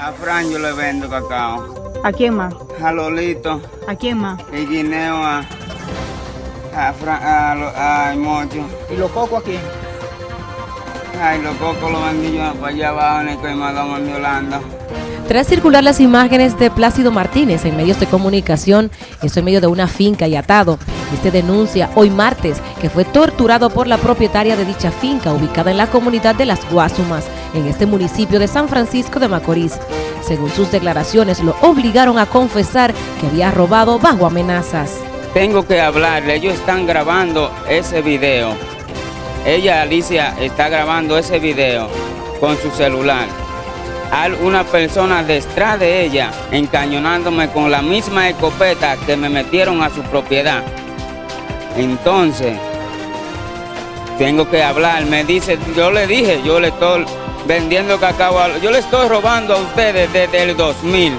A Fran yo le vendo cacao. ¿A quién más? A Lolito. ¿A quién más? Y guineo a... A Fran... A, lo- a Mocho. ¿Y los cocos a quién? Ay, los cocos los vendí yo para allá abajo en el Coimadón, en Yolanda. Tras circular las imágenes de Plácido Martínez en medios de comunicación, eso en medio de una finca y atado, este denuncia hoy martes que fue torturado por la propietaria de dicha finca ubicada en la comunidad de Las Guasumas, en este municipio de San Francisco de Macorís. Según sus declaraciones, lo obligaron a confesar que había robado bajo amenazas. Tengo que hablarle, ellos están grabando ese video. Ella, Alicia, está grabando ese video con su celular. Hay una persona detrás de ella encañonándome con la misma escopeta que me metieron a su propiedad. Entonces, tengo que hablar. Me dice, yo le dije, yo le estoy vendiendo cacao, a- yo le estoy robando a ustedes desde el 2000.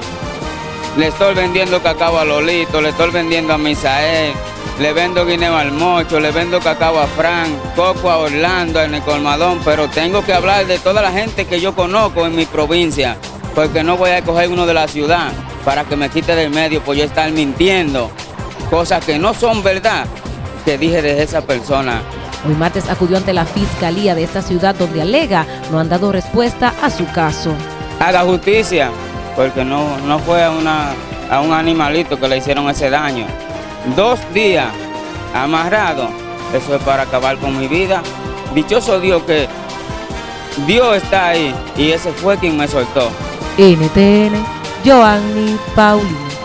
Le estoy vendiendo cacao a Lolito, le estoy vendiendo a Misael, le vendo guineo al Mocho, le vendo cacao a Frank, coco a Orlando, en el Colmadón, pero tengo que hablar de toda la gente que yo conozco en mi provincia, porque no voy a coger uno de la ciudad para que me quite del medio por yo estar mintiendo, cosas que no son verdad, que dije de esa persona. Hoy martes acudió ante la fiscalía de esta ciudad donde alega no han dado respuesta a su caso. Haga justicia, porque no, no fue a, una, a un animalito que le hicieron ese daño. Dos días amarrado, eso es para acabar con mi vida. Dichoso Dios que Dios está ahí y ese fue quien me soltó. NTN, Joanny Paulino.